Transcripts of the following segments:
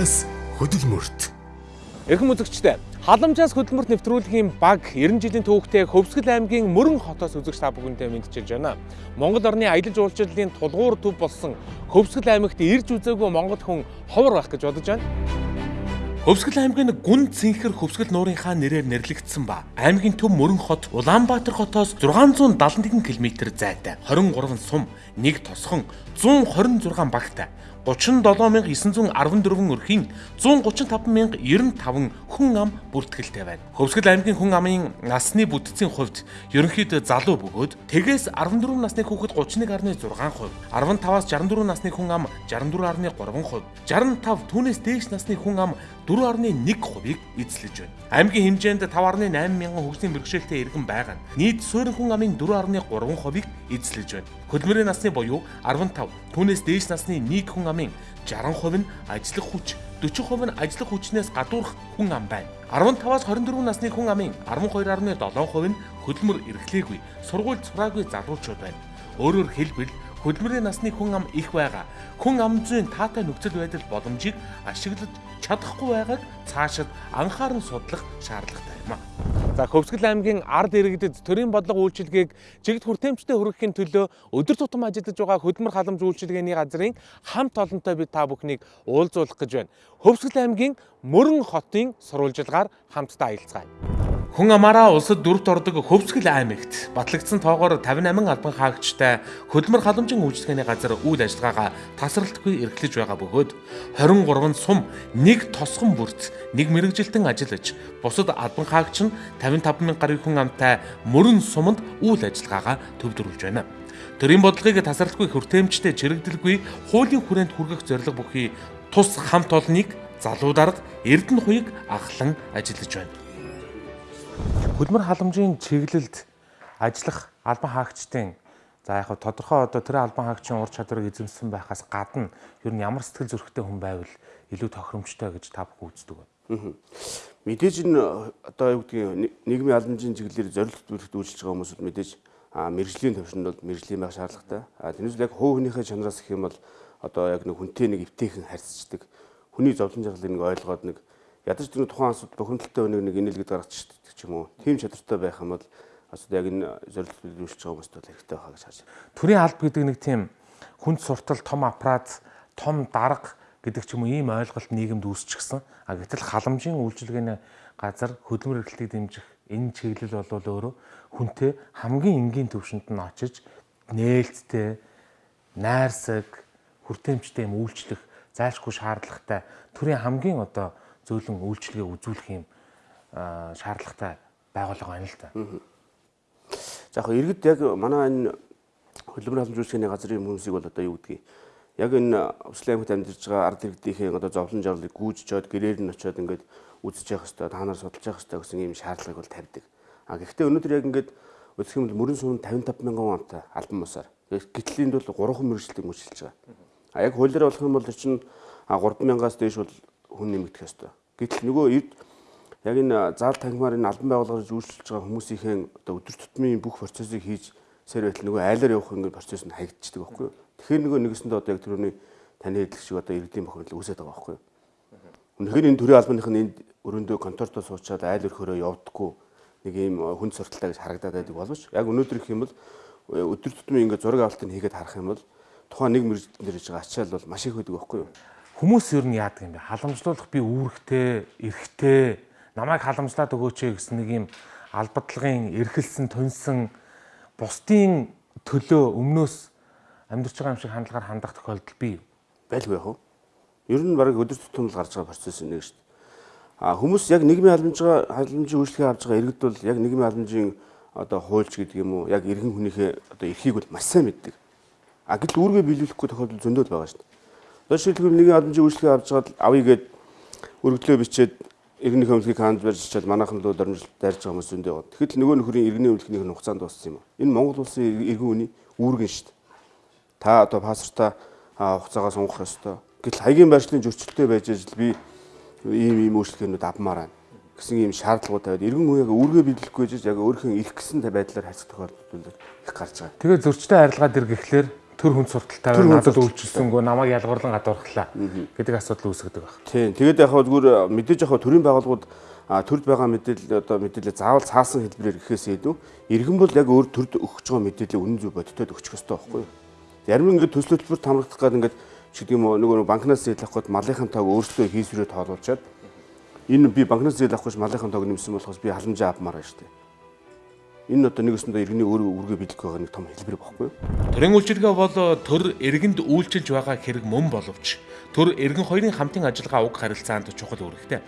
халамжаас хөдөлмөрт. Эрхэм үзэгчдээ халамжаас хөдөлмөрт нэвтрүүлгийн баг 90 жилийн түүхтэй Хөвсгөл аймгийн Мөрөн хотоос үзэгч та бүхэндээ мэдчилж байна. Монгол орны аялал жуулчлалын тулгуур төв болсон Хөвсгөл аймагт ирж үзээгүй монгол хүн ховор байх гэж бодож байна. Хөвсгөл аймгийн гүн цэнхэр Хөвсгөл нуурынхаа нэрээр нэрлэгдсэн ба аймгийн төв Мөрөн хот Улаанбаатар хотоос 671 км зайтай 23 сум, 1 тосхон, 126 багтай 37914 өрхийн 135095 хүн ам бүртгэлтэй байна. Хөвсгөл аймгийн хүн амын насны бүтцийн хувьд ерөнхийдөө залуу бөгөөд тэгээс 14 насны хүүхэд 31.6%, 15-аас 64 насны хүн ам 64.3%, 65 түүнээс дээш насны хүн ам 4.1%-ийг эзлэж байна. Аймгийн хэмжээнд 5.8 мянган хөгжлийн бэрхшээлтэй иргэн байгаа нь нийт суурин хүн амын 4.3%-ийг эзлэж байна. Хөдөлмөрийн насны буюу 15 түүнээс дээш насны нийт хүн амын 60% нь ажиллах хүч 40% нь ажиллах хүчнээс гадуурх хүн ам байна. 15-аас 24 насны хүн амын 12.7% нь хөдөлмөр эрхлээгүй, сургууль сураагүй залуучууд байна. Өөрөөр хэлбэл хөдөлмөрийн насны хүн ам их байгаа. Хүн ам зүйн таатай нөхцөл байдал боломжийг ашиглаж чадахгүй байгааг цаашид анхааран судлах шаардлагатай юм а. За Хөвсгөл аймгийн ард иргэдэд төрийн бодлого үйлчилгээг чигт хүртээмжтэй хүргэхийн төлөө өдөр тутам ажиллаж байгаа хөдөлмөр халамж үйлчилгээний газрын хамт олонтой бид та бүхнийг уулзуулах гэж байна. Хөвсгөл аймгийн Мөрөн хотын сурвалжилгаар хамтдаа аялцгаая. Хүн амаараа улсад дөрөвт ордог Хөвсгөл аймагт батлагдсан тоогоор 58 албан хаагчтай хөдөлмөр халамжийн үйлчлэгээний газар үйл ажиллагаагаа тасралтгүй эрхлэж байгаа бөгөөд 23 сум, нэг тосгон бүрт, нэг мэрэгжилтэн ажиллаж, бусад албан хаагч нь 55 мянган гаруй хүн амтай мөрөн суманд үйл ажиллагаагаа төвлөрүүлж байна. Төрийн бодлогыг тасралтгүй хүртээмжтэй чирэгдэлгүй хуулийн хүрээнд хүргэх зорилго бүхий тус хамт олныг залуу дарга Эрдэнэ хуйг ахлан ажиллаж байна хөдөлмөр халамжийн чиглэлд ажиллах албан хаагчдын за яг тодорхой одоо тэр албан хаагчийн ур чадварыг эзэмсэн байхаас гадна ер нь ямар сэтгэл зүрэхтэй хүн байвал илүү тохиромжтой гэж та бүхэн үздэг байна. Мэдээж энэ одоо юу гэдгийг нийгмийн албанжийн чиглэлээр зорилт бүрт үйлчилж байгаа хүмүүсд мэдээж мэрэгжлийн төвшөнд бол мэрэгжлийн байх шаардлагатай. Тэрнээс яг хуу хөнийхээ чанараас гэх юм бол одоо яг нэг хүнтэй нэг эвтэйхэн харьцдаг. Хүний зовлон жаргалыг нэг ойлгоод нэг ядаж тэр тухайн асуудал бохимдолтой өнийг нэг инээлгэд гаргачих ч юм уу. Тим чадвартай байх юм бол асуудал яг энэ зорилт биелүүлж байгаа хүмүүст бол хэрэгтэй байхаа гэж харж байна. Төрийн алба гэдэг нэг тийм хүнд суртал, том аппарат, том дарга гэдэг ч юм уу ийм ойлголт нийгэмд үүсчихсэн. А гэтэл халамжийн үйлчилгээний газар хөдөлмөр эрхлэлтийг дэмжих энэ чиглэл бол өөрөө хүнтэй хамгийн энгийн төвшөнд нь очиж нээлттэй, найрсаг, хүртээмжтэй юм үйлчлэх зайлшгүй шаардлагатай төрийн хамгийн одоо зөөлөн үйлчлэгээ үзүүлэх юм шаардлагатай байгууллага байна л да. За яг иргэд яг манай энэ хөдөлмөр халамж үйлчлэгээний газрын хүмүүсийг бол одоо юу гэдгийг яг энэ Өслийн аймагт амьдарч байгаа ард иргэдийнхээ одоо зовлон жарлыг гүйж чод гэрээр нь очиод ингээд үзэж явах хэрэгтэй та нар судалж явах хэрэгтэй гэсэн ийм шаардлагыг бол тавьдаг. А гэхдээ өнөөдөр яг ингээд үзэх юм бол мөрөн сум 55 мянган онтой албан бусаар гитлийн бол 3 мэрэгчлэлийг мөчилж байгаа. А яг хуулиар болох юм бол чинь 3 мянгаас дээш бол хүн нэмэгдэх ёстой. Гэтэл нөгөө эрд яг энэ заал танхимаар энэ албан байгууллагыг үйлчилж байгаа хүмүүсийнхээ одоо өдөр тутмын бүх процессыг хийж сэр байтал нөгөө айлаар явах ингээд процесс нь хаягдчихдаг байхгүй юу. Тэгэхээр нөгөө нэгэсэндээ одоо яг түрүүний таны хэлдэг шиг одоо иргэдийн бохирдол үүсээд байгаа байхгүй юу. Үнэхээр энэ төрийн албаных нь энд өрөөндөө контортой суучаад айл өрхөөрөө явдггүй нэг ийм хүн сурталтай гэж харагдаад байдаг боловч яг өнөөдөр их юм бол өдөр тутмын ингээд зураг авалтыг хийгээд харах юм бол тухайн нэг мэрэгжлийн дээр хийж байгаа ачаал бол маш их байдаг байхгүй юу Хүмүүс ер нь яадаг юм бэ? Халамжлуулах би үүрэгтэй, эрхтэй, намайг халамжлаад өгөөч гэсэн нэг юм албадлагын эрхэлсэн, тунсан бусдын төлөө өмнөөс амьдарч байгаа юм шиг хандлагаар хандах тохиолдол бий? Байлгүй яах вэ? Ер нь баг өдөр тутмын гарч байгаа процесс нэг шүү дээ. А хүмүүс яг нийгмийн халамжгаа халамжийн үйлчлэгээ авч байгаа иргэд бол яг нийгмийн халамжийн одоо хуульч гэдэг юм уу яг иргэн хүнийхээ одоо эрхийг бол маш сайн мэддэг. А гэтэл үүргээ биелүүлэхгүй тохиолдол зөндөл байгаа шүү дээ. Жишээлбэл нэгэн халамжийн үйлчлэгээ авч чад авъя гэд өргөдлөө бичээд иргэнийхээ өмлөгийг хаанд барьж чад манайхан руу дөрмж дайрж байгаа хүмүүс зөндөө. Тэгэхэд нөгөө нөхрийн иргэний өмлөхнийх нь хугацаанд дууссан юм а. Энэ Монгол улсын иргэн үний үүргэн шүү дээ. Та одоо паспортаа хугацаагаа сунгах ёстой. Гэтэл хаягийн байршлын зөрчилтэй байж ажил би ийм ийм үйлчлэгээнүүд авмаар байна гэсэн ийм шаардлагууд тавиад иргэн үеийг үүргээ биелэхгүй гэж яг өөрийнхөө ирэх гэсэн байдлаар хайцах тохиолдол их гарч байгаа. Тэгээ зөрчтэй арилгаад ир гэхлээр төр хүн сурталтай байна. Надад үйлчилсэнгөө намайг ялгарлан гадуурхлаа гэдэг асуудал үүсгдэг байна. Тийм. Тэгээд яг зүгээр мэдээж яг төрийн байгууллагууд төрд байгаа мэдээлэл одоо мэдээлэл заавал цаасан хэлбэрээр гэхээс илүү иргэн бол яг өөр төрд өгч байгаа мэдээлэл үнэн зөв бодитод өгчих ёстой байхгүй юу? Зарим ингээд төсөл хөтөлбөр тамрагдах гэдэг ингээд чиг юм нөгөө банкнаас зээл авах гээд малынхын тоог өөртөө хийсвэрээ тоолуулчаад энэ би банкнаас зээл авах гэж малынхын тоог нэмсэн болохоос би халамжаа авмаар байна шүү дээ. Энэ одоо нэг өсөндөө иргэний өөрөө үргэ бэлдэх байгаа нэг том хэлбэр багхгүй юу? Төрийн үйлчилгээ бол төр иргэнд үйлчилж байгаа хэрэг мөн боловч төр иргэн хоёрын хамтын ажиллагаа уг харилцаанд чухал үүрэгтэй.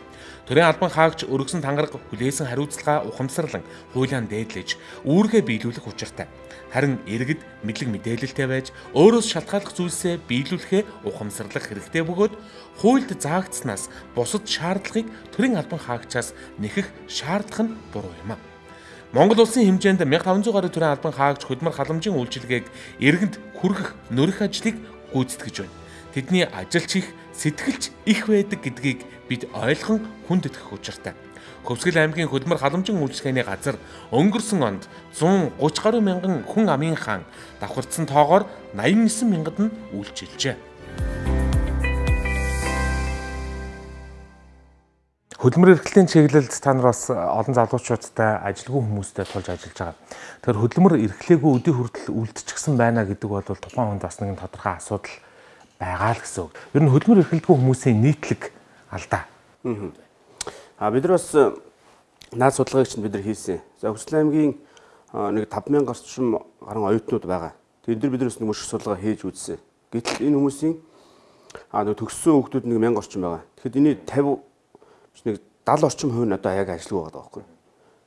Төрийн албан хаагч өргөсөн тангараг хүлээсэн хариуцлага ухамсарлан хуулиан дээдлэж үүргээ биелүүлэх учиртай. Харин иргэд мэдлэг мэдээлэлтэй байж өөрөөс шалтгааллах зүйлсээ биелүүлэхээ ухамсарлах хэрэгтэй бөгөөд хуульд заагдснаас бусад шаардлагыг төрийн албан хаагчаас нэхэх шаардлага нь буруу юм а. Монгол улсын хэмжээнд 1500 гаруй төрлийн албан хаагч хөдөлмөр халамжийн үйлчилгээг иргэнд хүргэх нөрөх ажлыг гүйцэтгэж байна. Тэдний ажилч их сэтгэлч их байдаг гэдгийг бид ойлгон хүндэтгэх учиртай. Хөвсгөл аймгийн хөдөлмөр халамжийн үйлчилгээний газар өнгөрсөн онд 130 гаруй мянган хүн амын хаан давхарцсан тоогоор 89 мянгад нь үйлчилжээ. Хөдөлмөр эрхлэлийн чиглэлд та нар бас олон залуучуудтай ажилгүй хүмүүстэй тулж ажиллаж байгаа. Тэгэхээр хөдөлмөр эрхлээгүй өдөө хүртэл үлдчихсэн байна гэдэг бол тухайн хүнд бас нэгэн тодорхой асуудал байгаа л гэсэн үг. Ер нь хөдөлмөр эрхлэлгүй хүмүүсийн нийтлэг алдаа. Аа бид нар бас наад судалгааг чинь бид нар хийсэн. За Хүсэл аймгийн нэг 5000 гарчим гарan оюутнууд байгаа. Тэгээд бид нар биднээс нэг мөшг судалгаа хийж үзсэн. Гэтэл энэ хүмүүсийн аа нэг төгссөн хүүхдүүд нэг 1000 орчим байгаа. Тэгэхэд энэ 50 нэг 70 орчим хувь нь одоо яг ажилгүй байгаа байхгүй.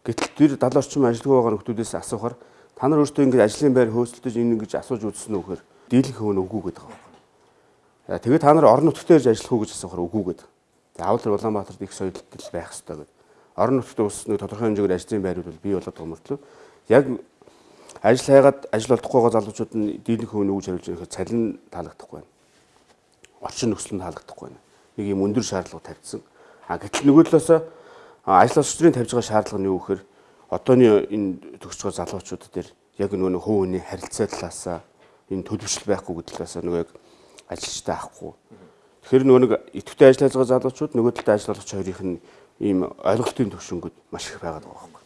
Гэтэл тэр 70 орчим ажилгүй байгаа хүмүүсээс асуухаар та нар өөрсдөө ингэж ажлын байр хөөцөлдөж энэ ингэж асууж үзсэн үү гэхээр дийлэнх хувь нь үгүй гэдэг байгаа. Тэгээд та нар орон нутгад ирж ажиллах уу гэж асуухаар үгүй гэдэг. Заавал тэр Улаанбаатарт их соёлтол байх хэрэгтэй гэдэг. Орон нутгад ус нэг тодорхой хэмжээгээр ажлын байрууд бол бий болоод мөртлөө яг ажил хайгаад ажил олдохгүй байгаа залуучууд нь дийлэнх хувь нь үгж хариулж байхад цалин таалагдахгүй байна. Орчин нөхцөл нь таалагдахгүй байна. Нэг юм өндөр шаардлага тавьдсан. А гэтэл нөгөө талаас ажил олсчрын тавьж байгаа шаардлага нь юу гэхээр одооны энэ төгсж байгаа залуучууд дээр яг нөгөө хөө хүний харилцаа талаас энэ төлөвшил байхгүй гэдэг талаас нөгөө яг ажилчтай авахгүй. Тэгэхээр нөгөө нэг идэвхтэй ажиллаж байгаа залуучууд нөгөө талд ажил олгогч хоёрын нь ийм ойлголтын төвшөнгүүд маш их байгаад байгаа байхгүй.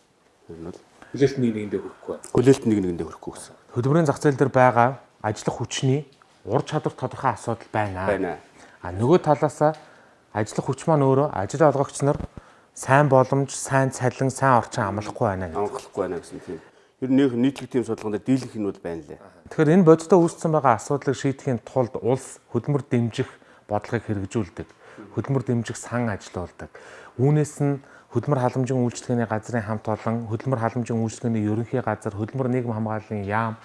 Тэр нь бол хүлээлт нэг нэгэндээ хүрэхгүй. Хүлээлт нэг нэгэндээ хүрэхгүй гэсэн. Хөдөлмөрийн зах зээл дээр байгаа ажиллах хүчний ур чадвар тодорхой асуудал байна. Байна. А нөгөө талаасаа ажиллах хүч маань өөрөө ажил олгогч нар сайн боломж, сайн цалин, сайн орчин амлахгүй байна гэдэг. Амлахгүй байна гэсэн тийм. Ер нь нийтлэг тийм судалгаанд дийлэнх нь бол байна лээ. Тэгэхээр энэ бодиттой үүссэн байгаа асуудлыг шийдэхин тулд улс хөдөлмөр дэмжих бодлогыг хэрэгжүүлдэг. Хөдөлмөр дэмжих сан ажиллаулдаг. Үүнээс нь хөдөлмөр халамжийн үйлчлэгээний газрын хамт олон, хөдөлмөр халамжийн үйлчлэгээний ерөнхий газар, хөдөлмөр нийгэм хамгааллын яам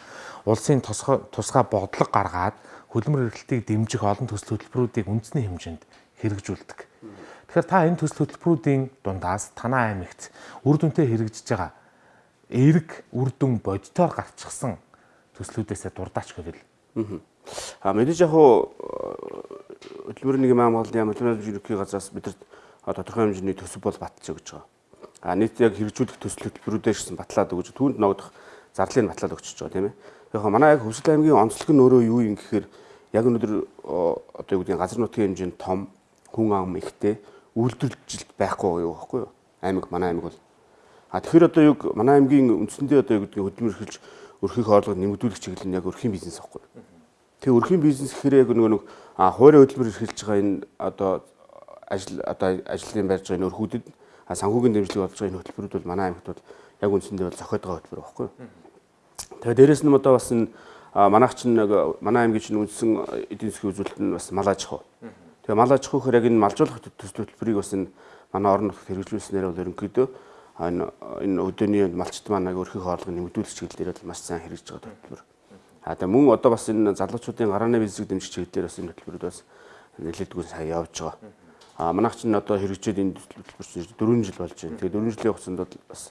улсын тусгай бодлого гаргаад хөдөлмөр эрхлэлтийг дэмжих олон төсөл хөтөлбөрүүдийг үндэсний хэмжээнд хэрэгжүүлдэг. Тэгэхээр та энэ төсөл хөтөлбөрүүдийн дундаас танаа аймагт үр дүнтэй хэрэгжиж байгаа эерэг үр дүн бодитоор гарчсан төслүүдээсээ дурдаач гэвэл. Аа мэдээж яг хуу хөтөлбөрийн нэг маамгалын яам хөтөлбөрийн ерөнхий газраас бидэрт тодорхой хэмжээний төсөв бол батж өгч байгаа. А нийт яг хэрэгжүүлэх төсөл хөтөлбөрүүдээс батлаад өгч түүнд ногдох зарлыг батлаад өгч байгаа тийм ээ. Яг манай яг Хөвсгөл аймгийн онцлог нь өөрөө юу юм гэхээр яг өнөөдөр одоо юу гэдэг газар нутгийн хэмжээнд том хүн ам ихтэй үйлдвэрлэлт байхгүй юу байхгүй юу? Аймаг манай аймаг бол. А тэгэхээр одоо юу манай аймгийн үндсэндээ одоо юу гэдэг хөдөлмөр эрхэлж өрхийг орлого нэмэгдүүлэх чиглэл нь яг өрхийн бизнес байхгүй юу? Тэгээ өрхийн бизнес гэхээр яг нөгөө нэг а хуурай хөдөлмөр эрхэлж байгаа энэ одоо ажил одоо ажлын барьж байгаа энэ өрхүүдэд санхүүгийн дэмжлэг болж байгаа энэ хөтөлбөрүүд бол манай аймагт бол яг үндсэндээ бол зохиод байгаа хөтөлбөр байхгүй юу? Тэгээ дээрэс нь одоо бас энэ манайх чинь нэг манай аймгийн чинь үндсэн эдийн засгийн үзүүлэлт нь бас мал аж ахуй. Тэгээ мал аж ахуй хэрэг энэ малжуулах төсөл хөтөлбөрийг бас энэ манай орон нутгад хэрэгжүүлснээр бол ерөнхийдөө энэ энэ өдөөний малчт маань аг өрхөх орлого нэмэгдүүлэх чиглэлээр бол маш сайн хэрэгжиж байгаа хөтөлбөр. А тэгээ мөн одоо бас энэ залуучуудын гарааны бизнесийг дэмжих чиглэлээр бас энэ хөтөлбөрүүд бас нэлээдгүй сайн явж байгаа. А манайх чинь одоо хэрэгжээд энэ хөтөлбөр чинь 4 жил болж байна. Тэгээ 4 жилийн хугацаанд бол бас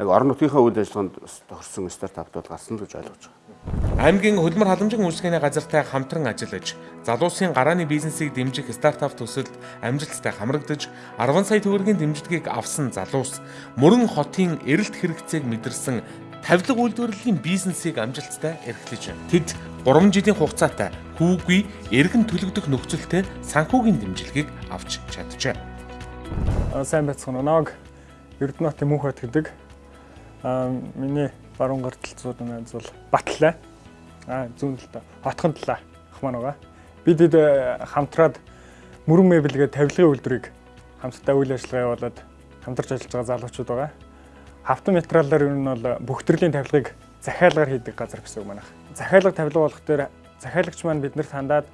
яг орон нутгийнхаа үйл ажиллагаанд тохирсон стартапд бол гарсан л гэж ойлгож байгаа. Аймгийн хөдөлмөр халамжийн үйлчлэгээний газартай хамтран ажиллаж, залуусын гарааны бизнесийг дэмжих стартап төсөлд амжилттай хамрагдаж, 10 сая төгрөгийн дэмжлэгийг авсан залуус мөрөн хотын эрэлт хэрэгцээг мэдэрсэн тавилга үйлдвэрлэлийн бизнесийг амжилттай эрхлэж байна. Тэд 3 жилийн хугацаатай хүүгүй эргэн төлөгдөх нөхцөлтэй санхүүгийн дэмжлэгийг авч чаджээ. Сайн байцгаана. Ног Эрдэнэт Мөнхөт гэдэг. Аа миний баруун гар талцууд маань бол Батлаа. Аа зүүн талд Хотхон талаа ах маань байгаа. Бид хэд хамтраад мөрөн мэбэлгээ тавилгын үйлдвэрийг хамтдаа үйл ажиллагаа явуулаад хамтарч ажиллаж байгаа залуучууд байгаа. Хавтан материалаар ер нь бол бүх төрлийн тавилгыг захиалгаар хийдэг газар гэсэн үг манайх. Захиалга тавилга болох дээр захиалагч маань биднэрт хандаад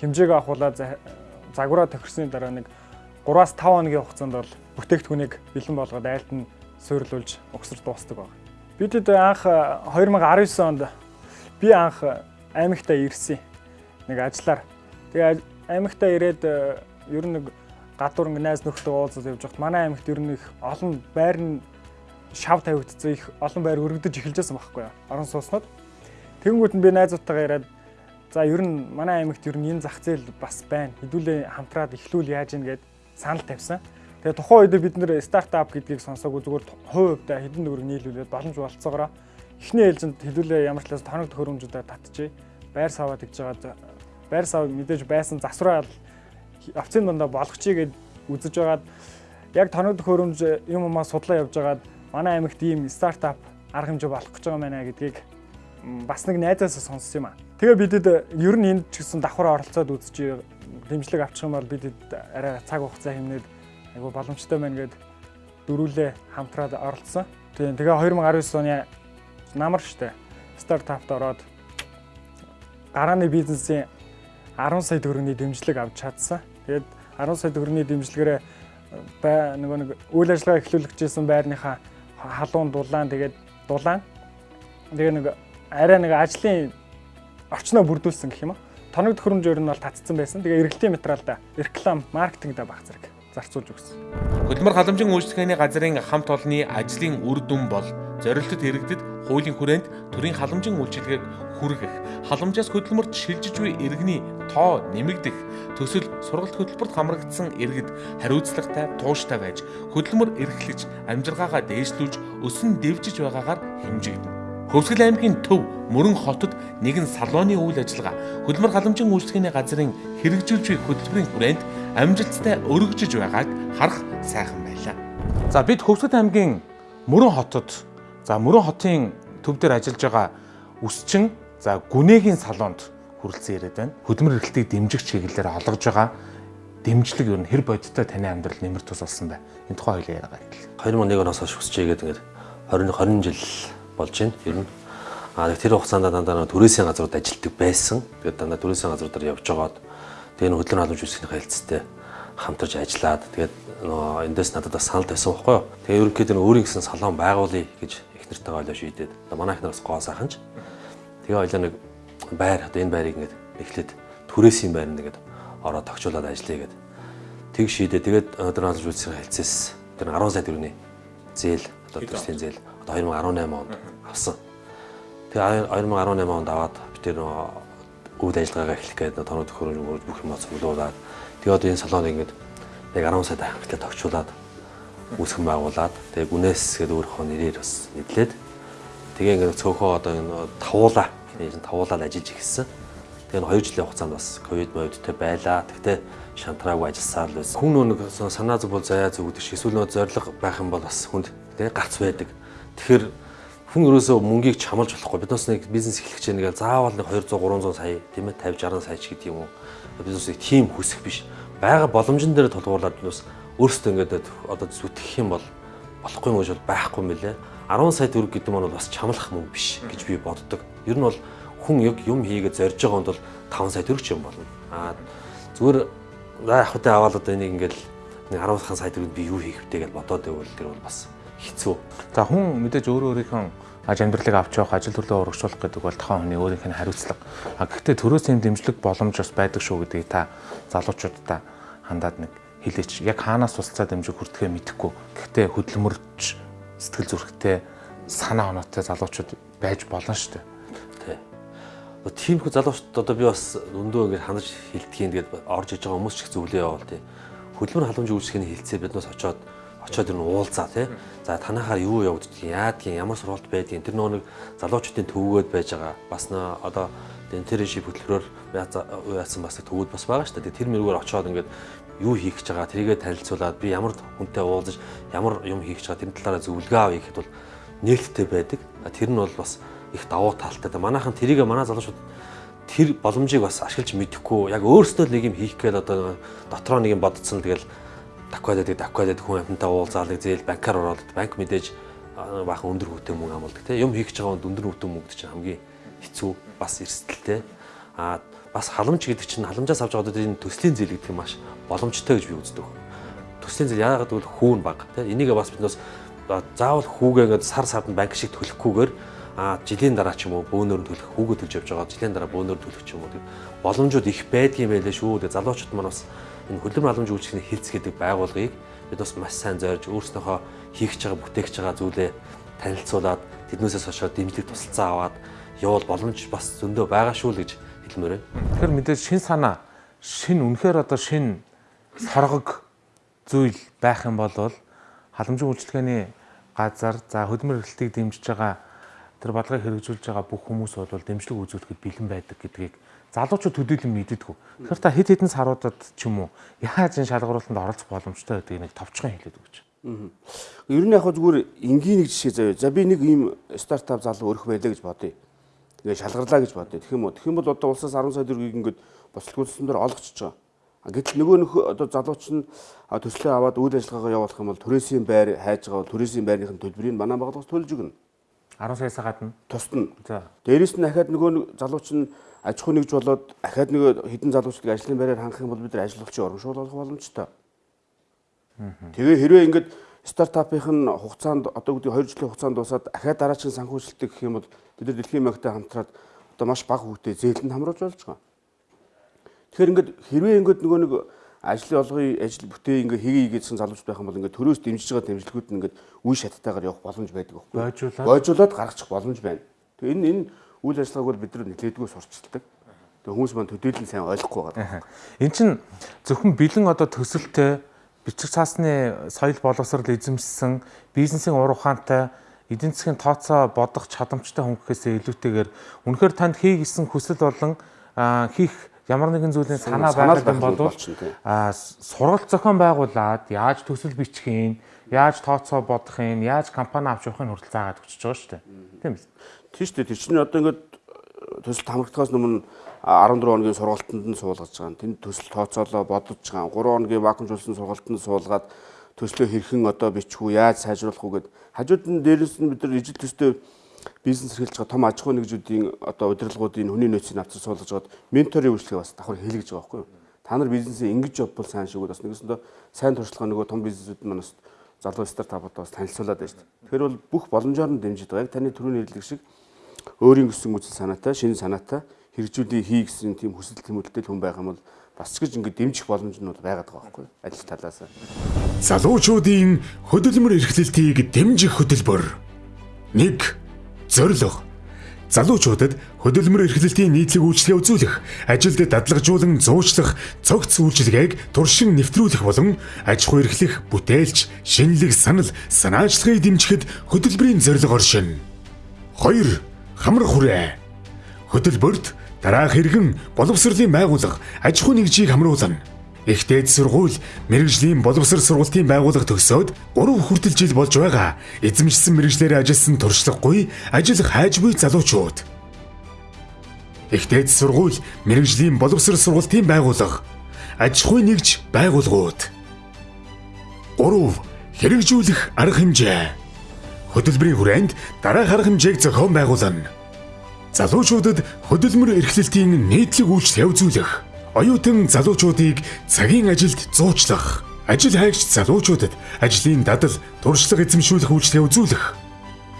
хэмжээг авахуулаад загвараа тохирсны дараа нэг 3-5 хоногийн хугацаанд бол бүтээгдэхүүнийг бэлэн болгоод айлт нь суйрлуулж угсарч дуустдаг байна. Бидэд анх 2019 онд би анх аймагтаа ирсэн. Нэг ажиллаар. Тэгээ аймагтаа ирээд ер нь нэг гадуур ингээ найз нөхдөд уулзаад явж байхад манай аймагт ер нь их олон байр нь шав тавигдсан их олон байр өргөдөж эхэлж байсан байхгүй юу. Орон сууснууд. Тэнгүүд нь би найзуудтайгаа яриад за ер нь манай аймагт ер нь энэ зах зээл бас байна. Хэдүүлээ хамтраад эхлүүл яаж ийн гэд санал тавьсан. Тэгээ тухайн үед бид нэр стартап гэдгийг сонсоогүй зүгээр хувь хувьдаа хэдэн төгрөг нийлүүлээд боломж болцоогоор эхний ээлжинд хэдүүлээ ямар ч талаас тоног төхөөрөмжүүдээр татчихъя. Байр саваа тэгж байгаа байр сав мэдээж байсан засвараа овцын дундаа болгочихъя гэд үзэж байгаад яг тоног төхөөрөмж юм умаа судлаа явж байгаад манай аймагт ийм стартап арга хэмжээ болох гэж байгаа мэнэ гэдгийг бас нэг найзаас сонссон юм аа. Тэгээ бидэд ер нь энд ч гэсэн давхар оролцоод үзчих дэмжлэг авчих юм бол бидэд арай цаг хугацаа хэмнээд айгу боломжтой байна гэд дөрүүлээ хамтраад оролцсон. Тэгээ 2019 оны намар штэ стартапт ороод гарааны бизнесийн 10 сая төгрөгийн дэмжлэг авч чадсан. Тэгээд 10 сая төгрөгийн дэмжлэгээрээ бай нөгөө нэг үйл ажиллагаа эхлүүлэгчсэн байрныхаа халуун дулаан тэгээд дулаан тэгээ нэг арай нэг ажлын орчноо бүрдүүлсэн гэх юм аа. Тоног төхөөрөмж өөр нь бол татцсан байсан. Тэгээ эргэлтийн материалда реклам, маркетингда баг зэрэг зарцуулж өгсөн. Хөдөлмөр халамжийн үйлчлэгээний газрын хамт олонны ажлын үр дүн бол зорилтод иргэдэд хуулийн хүрээнд төрийн халамжийн үйлчилгээг хүргэх, халамжаас хөдөлмөрт шилжиж буй иргэний тоо нэмэгдэх, төсөл сургалт хөтөлбөрт хамрагдсан иргэд хариуцлагатай, тууштай байж хөдөлмөр эрхлэж, амжиргаагаа дээшлүүлж, өсөн дэвжиж байгаагаар хэмжигдэнэ. Хөвсгөл аймгийн төв Мөрөн хотод нэгэн салооны үйл ажиллагаа хөдөлмөр халамжийн үйлчлэгээний газрын хэрэгжүүлж буй хөтөлбөрийн хүрээнд амжилттай өргөжж байгааг харах сайхан байлаа. За бид Хөвсгөл аймгийн Мөрөн хотод за Мөрөн хотын төв дээр ажиллаж байгаа үсчин за гүнээгийн салонд хүрэлцэн яриад байна. Хөдөлмөр эрхлэлтийг дэмжих чиглэлээр олгож байгаа дэмжлэг юу н хэр бодиттой таны амьдрал нэмэр тус болсон бай. Энэ тухай хоёлаа яриагаа. 2001 оноос хойш хүсчээгээд ингээд 20 20 жил болж байна. Ер нь аа тэр хугацаанд дандаа төрөөсийн газрууд ажилтдаг байсан. Тэгээд дандаа төрөөсийн газруудаар явж байгаад тэгээд нэг хөдөлгөөн халамж үйлчлэгийн хэлцтэй хамтарч ажиллаад тэгээд нөө эндээс надад бас санал тавьсан байхгүй юу. Тэгээд ерөнхийдөө өөрийн гэсэн салон байгуулъя гэж их нартайгаа ойлоо шийдээд. Манай их нараас гоо сайханч. Тэгээ ойлоо нэг байр одоо энэ байрыг ингээд эхлээд түрээсийн байр нэгэд ороод тогтчуулаад ажиллая гэд. Тэг шийдээ. Тэгээд өнөөдөр хаалж үлсийн хэлцээс тэр 10 сая төгрөгийн зээл одоо төслийн зээл одоо 2018 онд авсан. Тэгээ 2018 онд аваад би тэр үйл ажиллагаагаа эхлэх гэдэг тоног төхөөрөмж бүх юм цуглуулад тэгээ одоо энэ салоныг ингээд яг 10 сая дахиад тогтчуулаад үүсгэн байгуулад тэгээ гүнээс гээд өөрийнхөө нэрээр бас нэдлээд тэгээ ингээд цөөхөө одоо энэ тавуулаа энэ тавуулаад ажиллаж ирсэн. Тэгээ энэ 2 жилийн хугацаанд бас ковид мовидтэй байлаа. Тэгтээ шантраагүй ажилласаар л байсан. Хүн нэг санаа зүг бол заяа зүгдэг шиг эсвэл нөө зориг байх юм бол бас хүнд тэгээ гарц байдаг. Тэгэхээр хүн ерөөсөө мөнгийг чамалж болохгүй. Бид бас нэг бизнес эхлэх гэж нэг заавал нэг 200 300 сая тийм ээ 50 60 сая ч гэдэг юм уу. Бизнесийг тийм хүсэх биш. Бага боломжн дээр тулгуурлаад бас өөрсдөө ингээд одоо зүтгэх юм бол болохгүй юм шиг байхгүй билэ. 10 сая төгрөг гэдэг нь бол бас чамлах мөнгө биш гэж би боддог. Ер нь бол хүн яг юм хийгээд зорж байгаа хүнд бол 5 сая төгрөг ч юм болно. Аа зүгээр за яг хөтэ аваад одоо энийг ингээл нэг 10 сая төгрөг би юу хийх вэ гэж бодоод байвал тэр бол бас хэцүү. За хүн мэдээж өөрөө өөрийнхөө аж амьдралыг авч явах, ажил төрлөө урагшуулах гэдэг бол тохион хүний өөрийнх нь хариуцлага. А гэхдээ төрөөс юм дэмжлэг боломж бас байдаг шүү гэдгийг та залуучуудаа хандаад нэг хэлээч. Яг хаанаас тусалцаа дэмжиг хүрдэхээ мэдэхгүй. Гэхдээ хөдөлмөрч сэтгэл зүрэхтэй санаа оноотой залуучууд байж болно шүү дээ тийм их залуучууд одоо би бас өндөө ингэж хандаж хилдгийг тэгээд орж иж байгаа хүмүүс ч их зөвлөө яваал тий. Хөдөлмөр халамж үйлчлэхний хилцээ биднээс очоод очоод ер нь уулзаа тий. За танахаар юу явагддгийг, яадгийг, ямар сургалт байдгийг тэр нөгөө нэг залуучуудын төвөгөд байж байгаа. Бас нөө одоо интерншип хөтөлбөрөөр яасан бас төвүүд бас байгаа шүү дээ. Тэр мэрэгээр очоод ингээд юу хийх гэж байгаа тэрийгэ танилцуулаад би ямар хүнтэй уулзаж ямар юм хийх гэж байгаа тэрний талаараа зөвлөгөө авъя гэхэд бол нээлттэй байдаг. Тэр нь бол бас их давуу талтай. Манайхан тэрийгэ манай залуучууд тэр боломжийг бас ашиглаж мэдэхгүй яг өөрсдөө нэг юм хийх гээд одоо дотроо нэг юм бодцсон тэгэл таквад байдаг таквад байдаг хүн амьтантай уулзаалыг зээл банкар ороод банк мэдээж баахан өндөр хүүтэй мөнгө амуулдаг тийм юм хийх гэж байгаа өндөр хүүтэй мөнгөд чинь хамгийн хэцүү бас эрсдэлтэй а бас халамж гэдэг чинь халамжаас авч байгаа энэ төслийн зээл гэдэг нь маш боломжтой гэж би үздэг. Төслийн зээл яагаад гэвэл хүүн баг тийм энийг бас биднээс заавал хүүгээ ингээд сар сард банк шиг төлөхгүйгээр а жилийн дараа ч юм уу бөөнөр нь төлөх хүүгээ төлж явж байгаа жилийн дараа бөөнөр төлөх ч юм уу тэг боломжууд их байдгийм байлээ шүү. Тэг залуучууд маань бас энэ хөдөлмөр халамж үйлчлэгийн хилц гэдэг байгууллагыг бид бас маш сайн зорж өөрснөөхөө хийх гэж байгаа бүтээгч байгаа зүйлээ танилцуулаад тэднээсээс хойшоо дэмжлэг тусалцаа аваад явал боломж бас зөндөө байгаа шүү л гэж хэлмээр байна. Тэгэхээр мэдээж шин санаа, шин үнэхээр одоо шин соргог зүйл байх юм бол халамжийн үйлчлэгээний газар за хөдөлмөр эрхлэлтийг дэмжиж байгаа тэр бодлогыг хэрэгжүүлж байгаа бүх хүмүүс бол дэмжлэг үзүүлэхэд бэлэн байдаг гэдгийг залуучууд төдийлөн мэддэггүй. Тэгэхээр та хэд хэдэн саруудад ч юм уу яаж энэ шалгаруулалтанд оролцох боломжтой гэдгийг нэг товчхон хэлээд өгч. Ер нь яг зүгээр энгийн нэг жишээ заяа. За би нэг ийм стартап залуу өрөх байлаа гэж бодъё ингээ шалгарлаа гэж бодъё. Тэгэх юм уу? Тэгэх юм бол одоо улсаас 10 сая төгрөгийг ингээд бослогдсон дээр олгочихж байгаа. Гэтэл нөгөө нөх одоо залууч нь төслөө аваад үйл ажиллагаагаа явуулах юм бол түрээсийн байр хайж байгаа түрээсийн байрныхын төлбөрийг манай байгууллагаас төлж өгнө. 10 саяас гадна тусна. За. Дээрээс нь дахиад нөгөө залууч нь аж ахуй нэгж болоод дахиад нөгөө хідэн залуучдыг ажлын байраар хангах юм бол бид нар ажиллагчийн урамшуул олох боломжтой. Тэгээ хэрвээ ингээд стартапын хугацаанд одоо гэдэг 2 жилийн хугацаанд дуусаад дахиад дараагийн санхүүжилтийг гэх юм бол бид нар дэлхийн банктай хамтраад одоо маш бага хүүтэй зээлэнд хамруулж болж байгаа. Тэгэхээр ингээд хэрвээ ингээд нөгөө нэг ажлын олгын ажил бүтээ ингээ хийе гэсэн залууч байх юм бол ингээ төрөөс дэмжиж байгаа дэмжлэгүүд нь ингээ үе шаттайгаар явах боломж байдаг байхгүй. Бойжуулаад бойжуулаад гаргачих боломж байна. Тэгээ энэ энэ үйл ажиллагааг бол бид нар нэлээдгүй сурчилдаг. Тэгээ хүмүүс маань төдийлөн сайн ойлгохгүй байгаа. Эн чин зөвхөн бэлэн одоо төсөлтэй бичиг цаасны соёл боловсрол эзэмшсэн бизнесийн ур ухаантай эдийн засгийн тооцоо бодох чадамжтай хүн гэхээсээ илүүтэйгээр үнэхээр танд хий гэсэн хүсэл болон хийх ямар нэгэн зүйлийн санаа байгаа юм бол а сургалт зохион байгуулад яаж төсөл бичих юм яаж тооцоо бодох юм яаж компани авч явахын хүртэл заагаад өгч байгаа шүү дээ. Тийм биз? Тийм шүү дээ. Тэр чинь одоо ингээд төсөлт хамрагдахаас өмнө 14 хоногийн сургалтанд нь суулгаж байгаа. Тэнд төсөл тооцоолоо бодож байгаа. 3 хоногийн вакуумжуулсан сургалтанд суулгаад төслөө хэрхэн одоо бичих үү, яаж сайжруулах уу гэд. Хажууд нь дээрээс нь бид нар ижил төстэй бизнес эрхэлж байгаа том аж ахуй нэгжүүдийн одоо удирдлагуудын хүний нөөцийн авцар суулгаж гоод менторын үйлчлэгээ бас давхар хийлгэж байгаа байхгүй юу? Та нар бизнесээ ингэж явбал сайн шиг бас нэгсэндээ сайн туршлага нөгөө том бизнесүүд маань бас залуу стартапууд бас танилцуулаад байна шүү дээ. Тэгэхээр бол бүх боломжоор нь дэмжиж байгаа. Яг таны түрүүний хэлдэг шиг өөрийн өссөн үзэл санаатай, шинэ санаатай хэрэгжүүлээ хий гэсэн тийм хүсэл тэмүүлэлтэй хүн байх юм бол бас ч гэж ингэ дэмжих боломж нь бол байгаад байгаа байхгүй ажил талаас. Залуучуудын хөдөлмөр эрхлэлтийг дэмжих хөтөлбөр 1 зорилго залуучуудад хөдөлмөр эрхлэлтийн нийтлэг үйлчлэгээ үзүүлэх, ажилд дадлагжуулан зуучлах, цогц үйлчилгээг туршин нэвтрүүлэх болон аж ахуй эрхлэх, бүтээлч, шинэлэг санал, санаачлагыг дэмжихэд хөтөлбөрийн зорилго оршин. 2 хамар хүрээ хөтөлбөрт дараах хэрэгэн боловсролын байгууллага аж ахуй нэгжийг хамруулна. Их дээд сургууль, мэрэгжлийн боловсрол сургалтын байгууллага төгсөөд 3 хүртэл жил болж байгаа эзэмшсэн мэрэгжлээр ажилласан туршлагагүй, ажил хайж буй залуучууд. Их дээд сургууль, мэрэгжлийн боловсрол сургалтын байгууллага аж ахуй нэгж байгууллагууд. 3 хэрэгжүүлэх арга хэмжээ. Хөтөлбөрийн хүрээнд дараах арга хэмжээг зохион байгуулна залуучуудад хөдөлмөр эрхлэлтийн нийтлэг үйлчлэл явуулах, оюутан залуучуудыг цагийн ажилд зуучлах, ажил хайгч залуучуудад ажлын дадал, туршлага эзэмшүүлэх үйлчлэл үзүүлэх,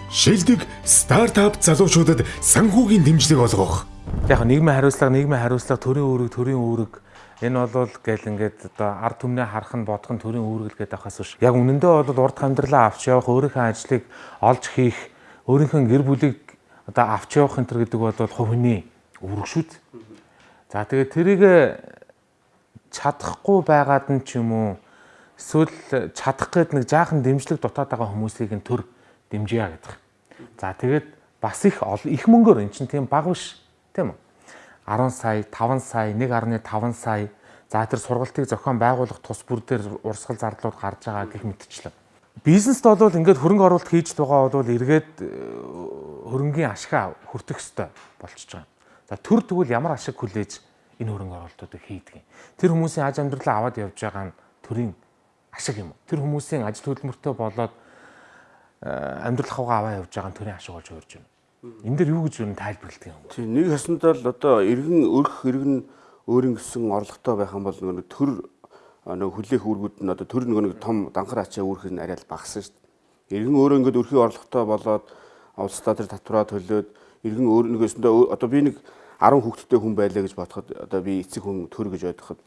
шилдэг стартап залуучуудад санхүүгийн дэмжлэг олгох. Яг нийгмийн хариуцлага, нийгмийн хариуцлага, төрийн үүрэг, төрийн үүрэг энэ бол гэл ингээд одоо ард түмнээ харах нь бодох нь төрийн үүрэг гэдэг ахаас биш. Яг үнэндээ бол урд амьдралаа авч явах, өөрийнхөө ажлыг олж хийх, өөрийнхөө гэр бүлийг одоо авч явах энэ төр гэдэг бол хувь хүний үүрэг шүү дээ. За тэгээд тэрийг чадахгүй байгаад нь ч юм уу эсвэл чадах гээд нэг жаахан дэмжлэг дутаад байгаа хүмүүсийг нь төр дэмжийа гэдэг. За тэгээд бас их их мөнгөөр эн чинь тийм баг биш тийм үү? 10 сая, 5 сая, 1.5 сая за тэр сургалтыг зохион байгуулах тус бүр дээр урсгал зардлууд гарч байгаа гэх мэтчлэн. Бизнест бол ингээд хөрөнгө оруулалт хийж байгаа бол эргээд э, хөрөнгийн ашгаа хүртэх ёстой болчихж байгаа. За төр тэгвэл ямар ашиг хүлээж энэ хөрөнгө оруулалтуудыг хийдэг юм. Тэр хүмүүсийн аж амьдралаа аваад явж байгаа нь төрийн ашиг юм. Тэр хүмүүсийн ажил хөдөлмөртэй болоод э, амьдрал хавгаа аваа явж байгаа нь төрийн ашиг болж өөрж байна. Энэ дээр юу гэж юу тайлбарладаг юм. Тийм нэг ясандаа л одоо иргэн өрх иргэн өөрийн гэсэн орлоготой байх юм бол нэг төр нэг хүлээх үүргүүд нь одоо төр нэг том данхар ачаа үүрх нь арай л багассан шүү дээ. Иргэн өөрөө ингээд өрхийн орлоготой болоод улсдаа тэр татвараа төлөөд иргэн өөр нэгөөсөндөө одоо би нэг 10 хүүхэдтэй хүн байлаа гэж бодоход одоо би эцэг хүн төр гэж бодоход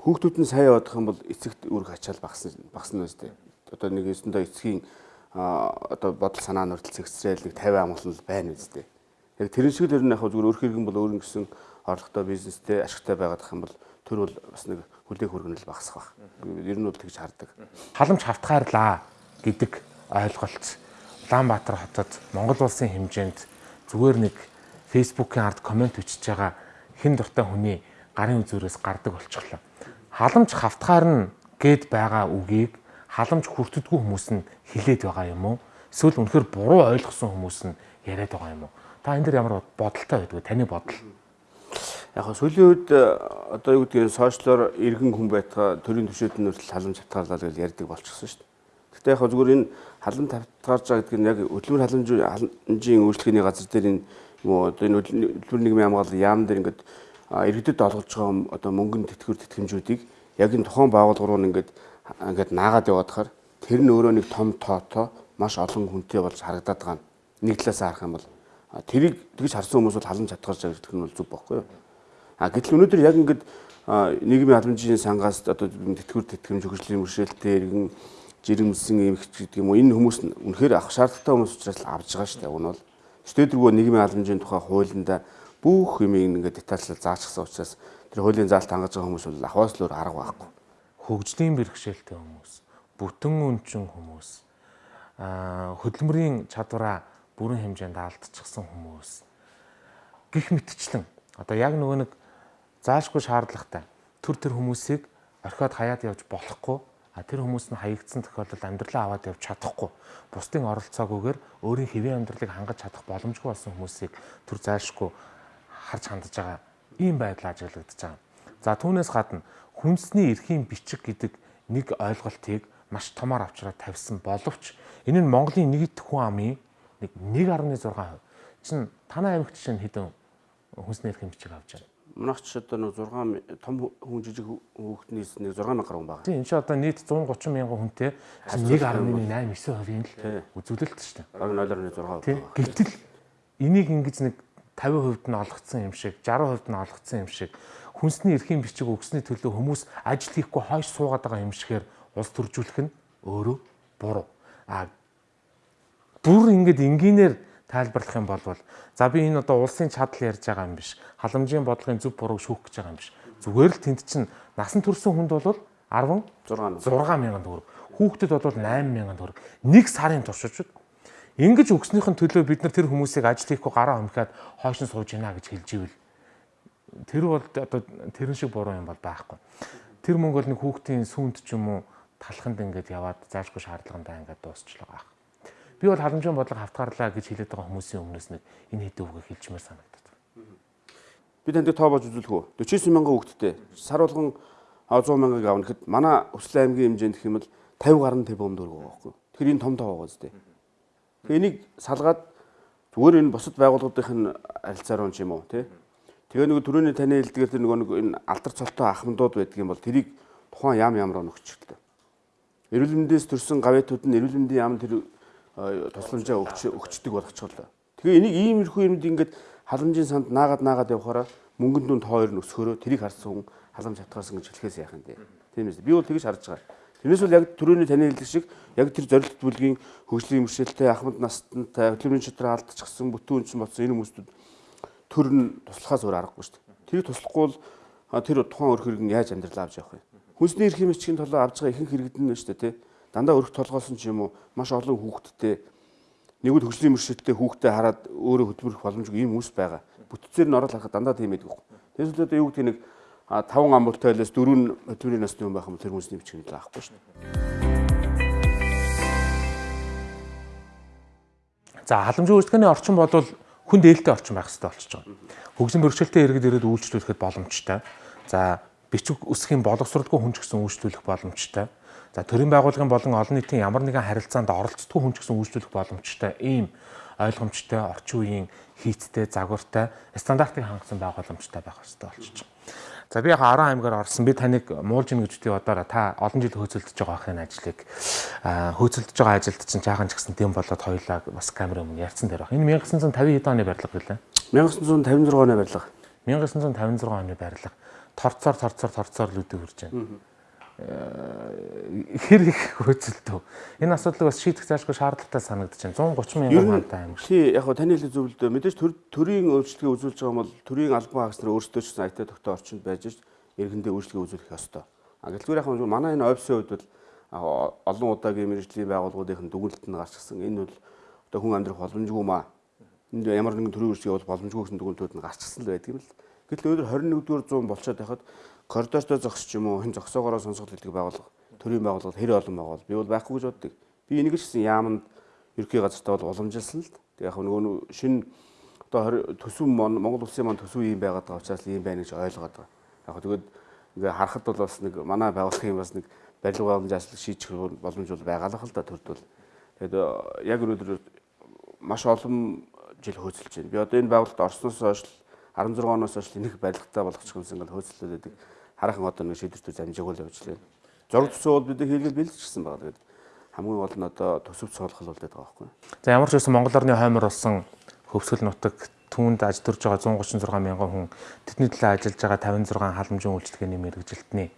хүүхдүүд нь сайн явах юм бол эцэгт үүрэг ачаал багасна багасна үстэй. Одоо нэг өсөндөө эцгийн одоо бодол санаа нь хүртэл зэгцрээл нэг 50 амгалан байна үстэй. Яг тэрэн шиг л ер нь яг зүгээр өөр хэрэгэн бол өөрийн гэсэн орлоготой бизнестэй ашигтай байгаад ах юм бол төр бол бас нэг хүлээх хүргэнэл багасах баг. Ер нь бол тэгж хардаг. Халамж хавтгаарлаа гэдэг ойлголт Улаанбаатар хотод Монгол улсын хэмжээнд зүгээр нэг фейсбુકийн ард комент өчөж байгаа хэн дуртай хүний гарын үзүүрээс гардаг болчихлоо. Халамж хавтгаар нь гээд байгаа үгийг халамж хүртдэггүй хүмүүс нь хилээд байгаа юм уу? Эсвэл үнэхээр буруу ойлгосон хүмүүс нь яриад байгаа юм уу? Та энэ дэр ямар бодолтой байдгүй таны бодол? Яг хөө сүүлийн үед э, одоо юу гэдгийг сошиалор иргэн хүн байтгаа төрийн төвшөлт нь хүртэл халамж хатгаалаа гэж ярьдаг болчихсон шүү дээ. Гэхдээ яг зүгээр энэ халамж хатгаарч байгаа гэдэг нь яг хөдөлмөр халамжийн үйлчлэгээний газар дээр энэ юм одоо энэ хөдөлмөр нийгмийн хамгаалал яам дээр ингээд иргэдэд олгож байгаа одоо мөнгөнд тэтгэвэр тэтгэмжүүдийг яг энэ тухайн байгууллага руу ингээд ингээд наагаад яваадахаар тэр нь өөрөө нэг том тоотоо маш олон хүнтэй болж харагдаад байгаа нь нэг талаас харах юм бол тэрийг тэгж харсан хүмүүс бол халамж хатгарч байгаа гэх нь бол зүг байхгүй юу. А гэтэл өнөөдөр яг ингээд нийгмийн халамжийн сангаас одоо тэтгэвэр тэтгэмж хөгжлийн мөршөлтөөр иргэн жирэмсэн эмэгч гэдэг юм уу? Энэ хүмүүс нь үнэхээр авах шаардлагатай хүмүүс учраас авж байгаа шүү дээ. Уг нь бол өчтөдөргөө нийгмийн халамжийн тухай хуулиндаа бүх юм ингээд детальчлал заачсан учраас тэр хуулийн заалт хангаж байгаа хүмүүс бол ахваас л өөр арга байхгүй. Хөгжлийн бэрхшээлтэй хүмүүс, бүтэн өнчин хүмүүс, хөдөлмөрийн чадвараа бүрэн хэмжээнд алдчихсан хүмүүс. Гих мэтчлэн. Одоо яг нөгөө нэг заашгүй шаардлагатай. Төр төр хүмүүсийг орхиод хаяад явж болохгүй а тэр хүмүүс нь хаягдсан тохиолдолд амьдралаа аваад явж чадахгүй бусдын оролцоогүйгээр өөрийн хэвийн амьдралыг хангаж чадах боломжгүй болсон хүмүүсийг төр заашгүй харж хандж байгаа ийм байдал ажиглагдаж байгаа. За түүнээс гадна хүнсний эрхийн бичиг гэдэг нэг ойлголтыг маш томоор авчраад тавьсан боловч энэ нь Монголын нийт хүн амын нэг 1.6% чинь танай аймагт чинь хэдэн хүнсний эрхийн бичиг авч байна. Манайх ч одоо нэг 6 том хүн жижиг хүүхднээс нэг 6 мянган хүн байна. Тийм энэ ч одоо нийт 130 мянган хүнтэй 1.8-9%-ийн л үзүүлэлт шүү дээ. Баг 0.6%. Тийм. Гэтэл энийг ингэж нэг 50% нь олгцсон юм шиг, 60% нь олгцсон юм шиг хүнсний эрхийн бичиг өгсөний төлөө хүмүүс ажил хийхгүй хойш суугаад байгаа юм шигээр улс төржүүлэх нь өөрөө буруу. А бүр ингэж энгийнээр тайлбарлах юм бол за би энэ одоо улсын чадал ярьж байгаа юм биш. Халамжийн бодлогын зөв бурууг шүүх гэж байгаа юм биш. Зүгээр л тэнд чинь насан турсан хүнд бол 16 6 мянган төгрөг. Хүүхдэд бол 8 мянган төгрөг. Нэг сарын туршиж Ингэж өгснөхийн төлөө бид нар тэр хүмүүсийг ажил хийхгүй гараа хомхиад хойш нь сууж гинэ гэж хэлж ивэл тэр бол одоо тэрэн шиг буруу юм бол байхгүй. Тэр мөнгө бол нэг хүүхдийн сүмд ч юм уу талханд ингээд яваад заашгүй шаардлагандаа ингээд дуусчлаа. Би бол халамжийн бодлого хавтгаарлаа гэж хэлээд байгаа хүмүүсийн өмнөөс нэг энэ хэдэн үгийг хэлчмээр санагдаад байна. Би танд тоо болж үзүүлэх үү? 49 мянган хүүхэдтэй сар болгон 100 мянгаыг авна гэхэд манай Өсөл аймгийн хэмжээнд гэх юм бол 50 гаруй тэрбум төгрөг байгаа байхгүй. Тэр энэ том тоо байгаа зү. Тэгээ энийг салгаад зүгээр энэ бусад байгууллагуудын харилцаар ч юм уу тий Тэгээ нөгөө түрүүний таны хэлдгээр тэр нөгөө нэг энэ алдар цолтой ахмадууд байдаг юм бол тэрийг тухайн ям ямар өнөгчлөлтэй. Эрүүл мэндээс төрсэн гавьяатууд нь эрүүл мэндийн яам тэр тусламжаа өгч өгчдөг болгочихлоо. Тэгээ энийг иймэрхүү юмд ингээд халамжийн санд наагаад наагаад явахаараа мөнгөнд нь хоёр нь өсгөрөө тэрийг харсан хүн халамж хатгаарсан гэж хэлэхээс яах юм бэ? Тийм ээ. Би бол тэгж харж байгаа. Тэрнээс бол яг түрүүний таны хэлдэг шиг яг тэр зорилт бүлгийн хөгжлийн мөршөлтэй ахмад настантай хөдөлмөрийн чадраа алдчихсан бүтэн үнсэн болсон энэ хүмүүстүүд төр нь туслахаас өөр аргагүй шүү дээ. Тэрийг туслахгүй бол тэр тухайн өр хэрэгэн яаж амьдрал авч явах вэ? Хүнсний эрх хэмжээчгийн толгой авж байгаа ихэнх иргэдэн нь шүү дээ тий. Дандаа өрх толгойлсон ч юм уу маш олон хүүхэдтэй нэгд хөгжлийн мөршөлттэй хүүхдээ хараад өөрөө хөдөлмөрөх боломжгүй ийм үс байгаа. Бүтцээр нь ороод харахад дандаа тийм байдаг. Тэгээс л одоо юу гэдэг нэг 5 амбултай байлаас 4 хөдөлмөрийн насны хүн байх юм тэр хүнсний бичгийн л аахгүй шүү дээ. За халамжийн үйлчлэгээний орчин бол хүн дээлтэй орчин байх хэрэгтэй болчихж байгаа. Хөгжлийн бэрхшээлтэй иргэд ирээд үйлчлүүлэхэд боломжтой. За бичиг үсгийн боловсролгүй хүн ч гэсэн үйлчлүүлэх боломжтой. За төрийн байгууллагын болон олон нийтийн ямар нэгэн харилцаанд оролцдоггүй хүн ч гэсэн үйлчлүүлэх боломжтой. Ийм ойлгомжтой, орчин үеийн хийцтэй, загвартай, стандартыг хангасан байгууламжтай байх хэрэгтэй болчихж байгаа. За би яг 10 аймгаар орсон. Би таныг муулж ийн гэж би бодоороо та олон жил хөөцөлдөж байгаа ахын ажлыг хөөцөлдөж байгаа ажилд чинь жаахан ч гэсэн дэм болоод хоёлаа бас камер өмнө ярьсан дээр баг. Энэ 1950 хэд оны барилга гэлээ? 1956 оны барилга. 1956 оны барилга. Торцоор торцоор торцоор л үдэг үрж байна хэр их хөөцөлтөө. Энэ асуудлыг бас шийдэх заашгүй шаардлагатай санагдаж байна. 130 мянган хантай аймаг. Тий, яг хөө таны хэлэх зөв л дээ. Мэдээж төрийн өөрчлөлтийг үзүүлж байгаа бол төрийн албан хаагч нар өөрсдөө ч айтаа тогтоо орчинд байж эргэндээ өөрчлөлтийг үзүүлэх ёстой. А гэлтгээр яг хөө манай энэ офисын хувьд бол олон удаагийн мэрэгжлийн байгууллагуудын дүгнэлт нь гарч ирсэн. Энэ бол одоо хүн амьдрах боломжгүй маа. Энд ямар нэгэн төрийн өөрчлөлт бол боломжгүй гэсэн дүгнэлтүүд нь гарч ирсэн л байдаг юм л. Гэтэл өнөөдөр 21-р зуун болчиход байхад коридортой зогсч юм уу хэн зогсоогоороо сонсголт хийдэг байгууллага төрийн байгууллага хэр олон байгаа бол би бол байхгүй гэж боддог. Би энийг ч гэсэн яамд ерхий газартаа бол уламжилсан л тэг яг нөгөө шинэ одоо төсөв Монгол улсын маань төсөв юм байгаад байгаа учраас ийм байна гэж ойлгоод байгаа. Яг тэгээд ингээ харахад бол бас нэг манай байгууллагын бас нэг барилга байгууламжийн ажил шийдэх боломж бол байгаа л хэл да төрд бол. Тэгээд яг өнөөдөр маш олон жил хөөцөлж байна. Би одоо энэ байгууллагт орсноос хойш 16 оноос хойш нэг барилгатай болгочих юмсан ингээл хөөцөлдөд байдаг хараахан одоо нэг шийдвэртүүд амжаагүй л явж байна. Зураг төсөө бол бид хийлгэл бэлдчихсэн байгаа. Тэгээд хамгийн гол нь одоо төсөв цоолгол болдог байгаа байхгүй. За ямар ч байсан Монгол орны хоймор болсон хөвсгөл нутаг түүнд аж төрж байгаа 136 мянган хүн тэдний төлөө ажиллаж байгаа 56 халамжийн үйлчлэгээний мэрэгжилтний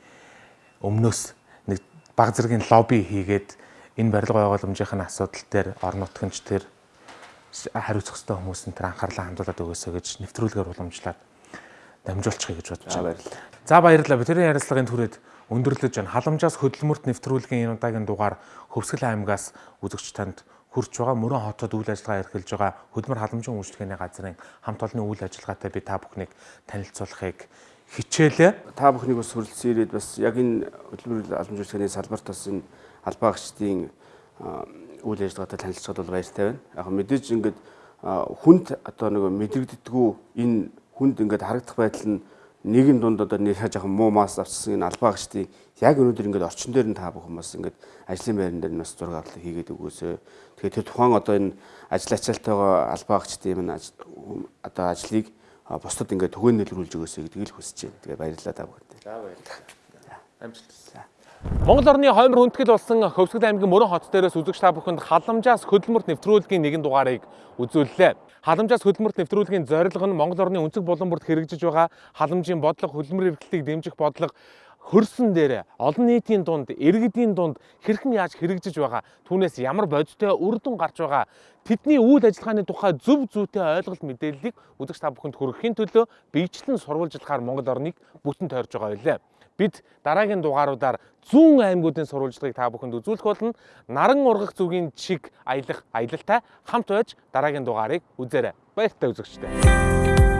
өмнөөс нэг баг зэргийн лобби хийгээд энэ барилга байгууламжийн асуудал дээр орон нутгынч тэр хариуцах ёстой хүмүүс энэ анхаарлаа хандуулад өгөөсэй гэж нэвтрүүлгээр уламжлаад дамжуулчихъя гэж бодож байгаа. За баярлалаа. Бидний ярилцлагын түрээд өндөрлөж байна. Халамжаас хөдөлмөрт нэвтрүүлгийн энэ удаагийн дугаар Хөвсгөл аймгаас үзэгч танд хүрч байгаа мөрөн хотод үйл ажиллагаа эрхэлж байгаа хөдөлмөр халамжийн үйлчлэгээний газрын хамт олонны үйл ажиллагаатай би та бүхнийг танилцуулахыг хичээлээ. Та бүхнийг бас хүрэлцэн ирээд бас яг энэ хөдөлмөр халамжийн үйлчлэгээний салбарт бас энэ албаагчдын үйл ажиллагаатай танилцуулахад бол баяртай байна. Яг мэдээж ингээд хүнд одоо нэг мэдрэгддэггүй энэ хүнд ингээд харагдах байдал нь нэгэн дунд одоо нэг жоохон муу мас авчихсан энэ албаагчдын яг өнөөдөр ингээд орчин дээр нь та бүхэн бас ингээд ажлын байран дээр нь бас зураг авалт хийгээд өгөөсөө. Тэгэхээр тэр тухайн одоо энэ ажил ачаалтайгаа албаагчдын юм одоо ажлыг бусдад ингээд түгээнэлрүүлж өгөөсэй гэдгийг л хүсэж байна. Тэгээ баярлалаа та бүхэнд. За баярлалаа. Амжилт. Монгол орны хоймор хүндэтгэл болсон Хөвсгөл аймгийн Мөрөн хот дээрээс үзэгч та бүхэнд халамжаас хөдөлмөрт нэвтрүүлгийн нэгэн дугаарыг үзүүллээ. Халамжаас хөдөлмөрт нэвтрүүлгийн зорилго нь Монгол орны өнцөг булан бүрт хэрэгжиж байгаа халамжийн бодлого, хөдөлмөр эрхлэлийг дэмжих бодлого хөрсөн дээр олон нийтийн дунд иргэдийн дунд хэрхэн яаж хэрэгжиж байгаа түүнээс ямар бодиттой үр дүн гарч байгаа тэдний үйл ажиллагааны тухай зөв зүйтэй ойлголт мэдээллийг үзэгч та бүхэнд хүргэхийн төлөө биечлэн сурвалжлахаар Монгол орныг бүтэн тойрж байгаа байлээ бид дараагийн дугааруудаар зүүн аймагуудын сурвалжлагыг та бүхэнд үзүүлэх болно. Наран ургах зүгийн чиг аялах аялалтай хамт байж дараагийн дугаарыг үзээрэй. Баяртай үзэгчтэй.